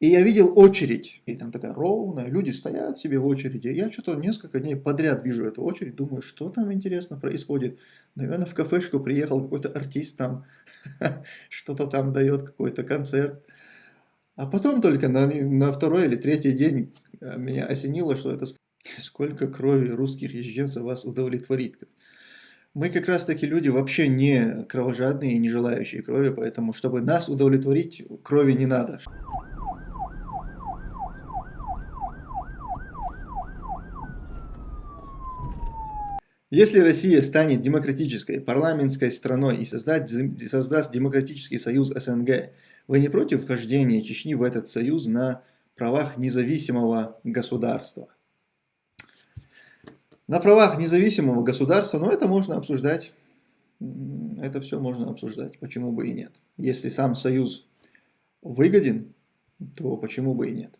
И я видел очередь, и там такая ровная, люди стоят себе в очереди. Я что-то несколько дней подряд вижу эту очередь, думаю, что там интересно происходит. Наверное, в кафешку приехал какой-то артист там, что-то там дает, какой-то концерт. А потом только на, на второй или третий день э, меня осенило, что это сколько крови русских езженцев вас удовлетворит. Мы как раз таки люди вообще не кровожадные и не желающие крови, поэтому чтобы нас удовлетворить, крови не надо. Если Россия станет демократической парламентской страной и создать, создаст демократический союз СНГ, вы не против вхождения Чечни в этот союз на правах независимого государства? На правах независимого государства, ну это можно обсуждать. Это все можно обсуждать, почему бы и нет. Если сам союз выгоден, то почему бы и нет.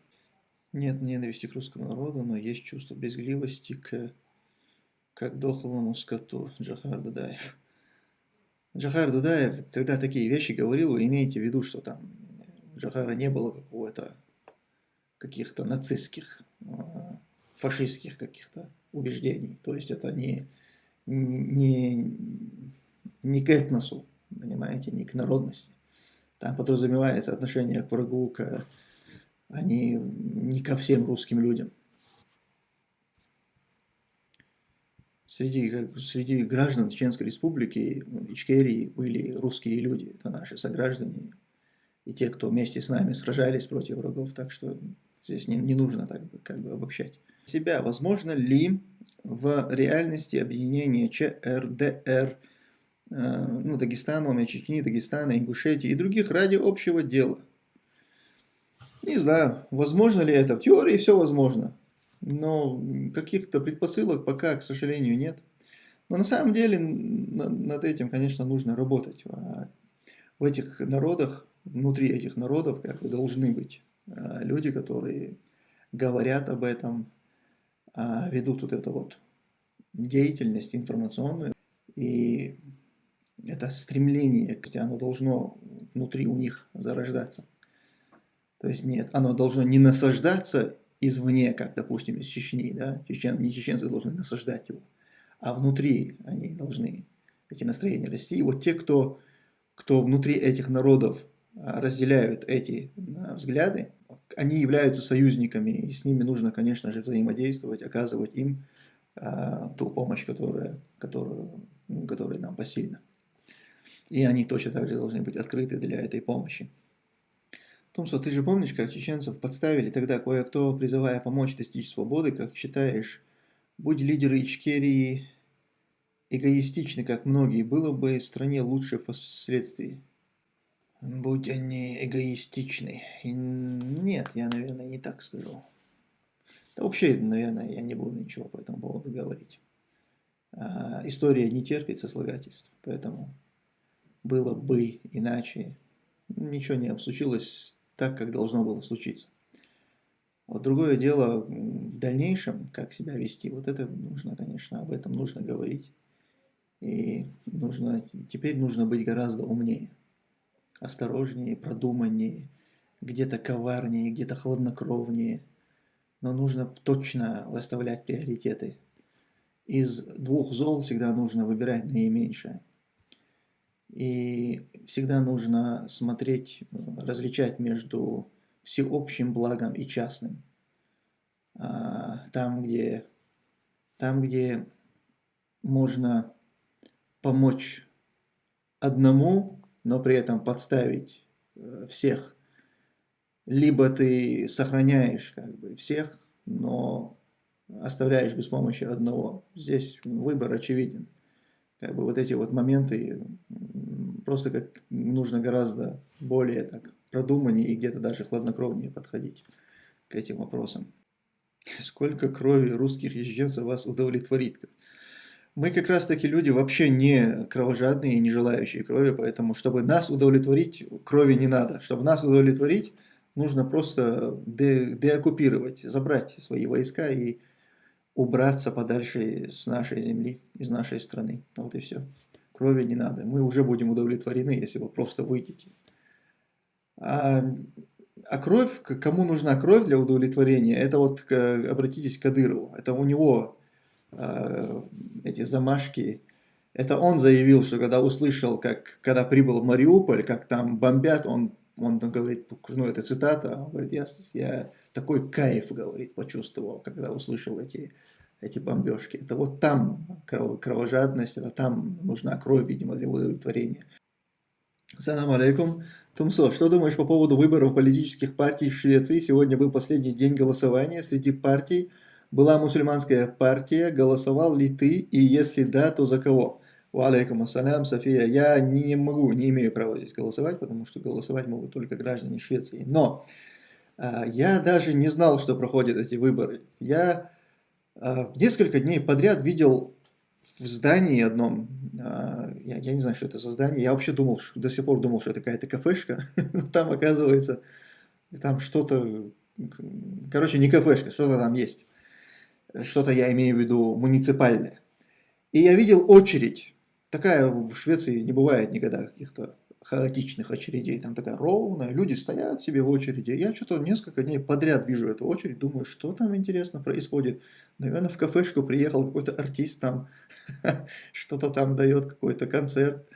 Нет ненависти к русскому народу, но есть чувство безгливости к как дохлому скоту Джахар Дудаев. Джахар Дудаев, когда такие вещи говорил, вы имеете в виду, что там Джахара не было какого-то каких-то нацистских, а, фашистских каких-то убеждений. То есть это не, не, не к этносу, понимаете, не к народности. Там подразумевается отношение к врагу, к, а не, не ко всем русским людям. Среди, среди граждан Чеченской Республики, ну, Ичкерии, были русские люди, это наши сограждане, и те, кто вместе с нами сражались против врагов, так что здесь не, не нужно так как бы обобщать. Себя, возможно ли в реальности объединения ЧРДР, э, ну, Дагестана, Чечни, Дагестана, Ингушетии и других ради общего дела? Не знаю, возможно ли это. В теории все возможно но каких-то предпосылок пока, к сожалению, нет. Но на самом деле над этим, конечно, нужно работать. А в этих народах, внутри этих народов, как бы должны быть а, люди, которые говорят об этом, а, ведут вот эту вот деятельность информационную. И это стремление, оно должно внутри у них зарождаться. То есть нет, оно должно не насаждаться извне, как, допустим, из Чечни, да, чечен, не чеченцы должны насаждать его, а внутри они должны эти настроения расти. И вот те, кто, кто внутри этих народов а, разделяют эти а, взгляды, они являются союзниками, и с ними нужно, конечно же, взаимодействовать, оказывать им а, ту помощь, которая, которую, которая нам посильна. И они точно так же должны быть открыты для этой помощи. Томсо, ты же помнишь, как чеченцев подставили тогда кое-кто, призывая помочь достичь свободы, как считаешь, будь лидеры Ичкерии эгоистичны, как многие, было бы стране лучше впоследствии? Будь они эгоистичны. Нет, я, наверное, не так скажу. Да вообще, наверное, я не буду ничего по этому поводу говорить. А, история не терпит сослагательств, поэтому было бы иначе. Ничего не случилось так, как должно было случиться. Вот другое дело в дальнейшем, как себя вести, вот это нужно, конечно, об этом нужно говорить. И нужно, теперь нужно быть гораздо умнее, осторожнее, продуманнее, где-то коварнее, где-то хладнокровнее. Но нужно точно выставлять приоритеты. Из двух зол всегда нужно выбирать наименьшее. И всегда нужно смотреть, различать между всеобщим благом и частным. А, там, где, там, где можно помочь одному, но при этом подставить э, всех. Либо ты сохраняешь как бы всех, но оставляешь без помощи одного. Здесь выбор очевиден. Как бы вот эти вот моменты просто как нужно гораздо более так продуманнее и где-то даже хладнокровнее подходить к этим вопросам. Сколько крови русских езженцев вас удовлетворит? Мы как раз таки люди вообще не кровожадные и не желающие крови, поэтому чтобы нас удовлетворить, крови не надо. Чтобы нас удовлетворить, нужно просто де деоккупировать, забрать свои войска и убраться подальше с нашей земли, из нашей страны. Вот и все крови не надо. Мы уже будем удовлетворены, если вы просто выйдете. А А кровь, кому нужна кровь для удовлетворения, это вот обратитесь к Кадырову. Это у него э, эти замашки. Это он заявил, что когда услышал, как когда прибыл в Мариуполь, как там бомбят, он, он говорит, ну это цитата, он говорит, я, я такой кайф, говорит, почувствовал, когда услышал эти, эти бомбежки. Это вот там кровожадность, это там нужна кровь, видимо, для удовлетворения. Салам алейкум. Тумсо, что думаешь по поводу выборов политических партий в Швеции? Сегодня был последний день голосования. Среди партий была мусульманская партия. Голосовал ли ты? И если да, то за кого? Валейкум ассалям, София. Я не могу, не имею права здесь голосовать, потому что голосовать могут только граждане Швеции. Но а, я даже не знал, что проходят эти выборы. Я а, несколько дней подряд видел в здании одном, а, я, я не знаю, что это за здание, я вообще думал, что, до сих пор думал, что это какая-то кафешка, но там оказывается, там что-то, короче, не кафешка, что-то там есть, что-то я имею в виду муниципальное. И я видел очередь, такая в Швеции не бывает никогда каких-то хаотичных очередей, там такая ровная, люди стоят себе в очереди. Я что-то несколько дней подряд вижу эту очередь, думаю, что там интересно происходит. Наверное, в кафешку приехал какой-то артист там, что-то там дает, какой-то концерт.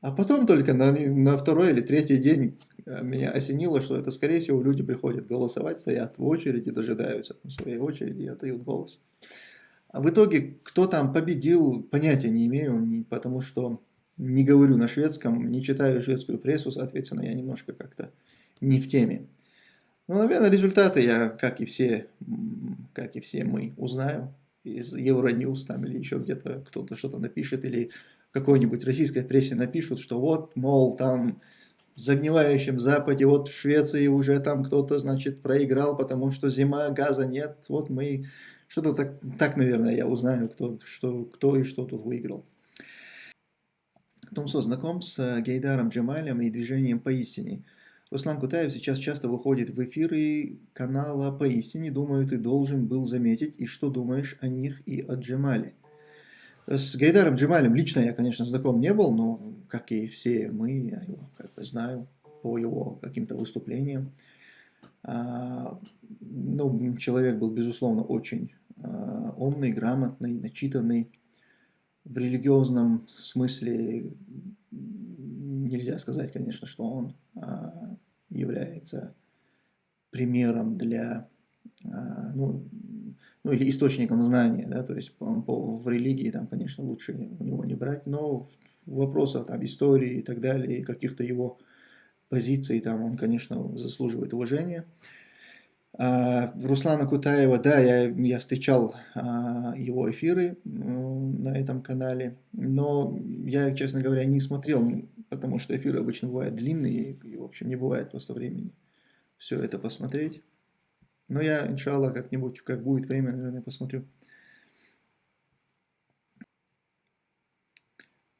А потом только на, на второй или третий день э, меня осенило, что это, скорее всего, люди приходят голосовать, стоят в очереди, дожидаются там своей очереди и отдают голос. А в итоге, кто там победил, понятия не имею, потому что не говорю на шведском, не читаю шведскую прессу, соответственно, я немножко как-то не в теме. Ну, наверное, результаты я, как и все, как и все мы, узнаю из Euronews там или еще где-то кто-то что-то напишет, или какой-нибудь российской прессе напишут, что вот, мол, там в загнивающем Западе, вот в Швеции уже там кто-то, значит, проиграл, потому что зима, газа нет, вот мы, что-то так, так, наверное, я узнаю, кто, что, кто и что тут выиграл. Томсо знаком с э, Гейдаром Джамалем и движением «Поистине». Руслан Кутаев сейчас часто выходит в эфиры канала «Поистине». Думаю, ты должен был заметить. И что думаешь о них и о Джамале? С Гайдаром Джамалем лично я, конечно, знаком не был, но, как и все мы, я его как бы знаю по его каким-то выступлениям. А, ну, человек был, безусловно, очень умный, грамотный, начитанный в религиозном смысле нельзя сказать, конечно, что он а, является примером для, а, ну, ну или источником знания, да, то есть по, по, в религии там, конечно, лучше у него не брать, но в вопросах там истории и так далее, каких-то его позиций там он, конечно, заслуживает уважения. А, Руслана Кутаева, да, я, я встречал а, его эфиры на этом канале, но я, честно говоря, не смотрел, потому что эфиры обычно бывают длинные, и, в общем, не бывает просто времени все это посмотреть. Но я, иншаллах, как-нибудь, как будет время, наверное, посмотрю.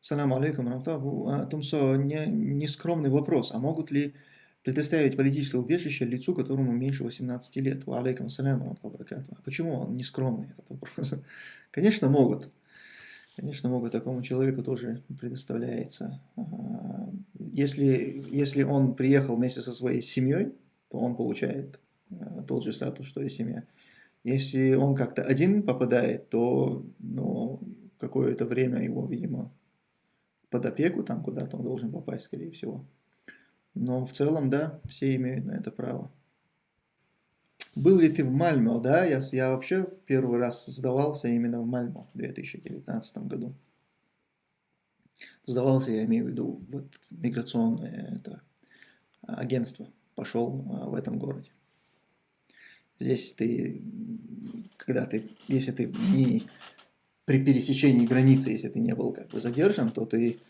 Салам алейкум, а, Тумсо, не, нескромный вопрос. А могут ли предоставить политическое убежище лицу, которому меньше 18 лет. Ва алейкум А почему он не скромный, этот вопрос? Конечно, могут. Конечно, могут такому человеку тоже предоставляется. Если, если он приехал вместе со своей семьей, то он получает э, тот же статус, что и семья. Если он как-то один попадает, то ну, какое-то время его, видимо, под опеку, там куда-то он должен попасть, скорее всего. Но в целом, да, все имеют на это право. Был ли ты в Мальмо? Да, я, я вообще первый раз сдавался именно в Мальмо в 2019 году. Сдавался, я имею в виду, вот миграционное это, агентство. Пошел а, в этом городе. Здесь ты, когда ты, если ты не при пересечении границы, если ты не был как бы задержан, то ты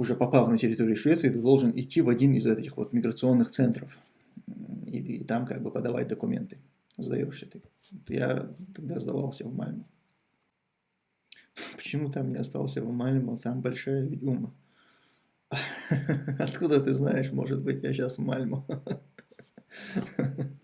уже попав на территорию Швеции, ты должен идти в один из этих вот миграционных центров и, и там как бы подавать документы. Сдаешься ты. Я тогда сдавался в Мальму. Почему там не остался в Мальму? Там большая ведьма. Откуда ты знаешь, может быть, я сейчас в Мальму?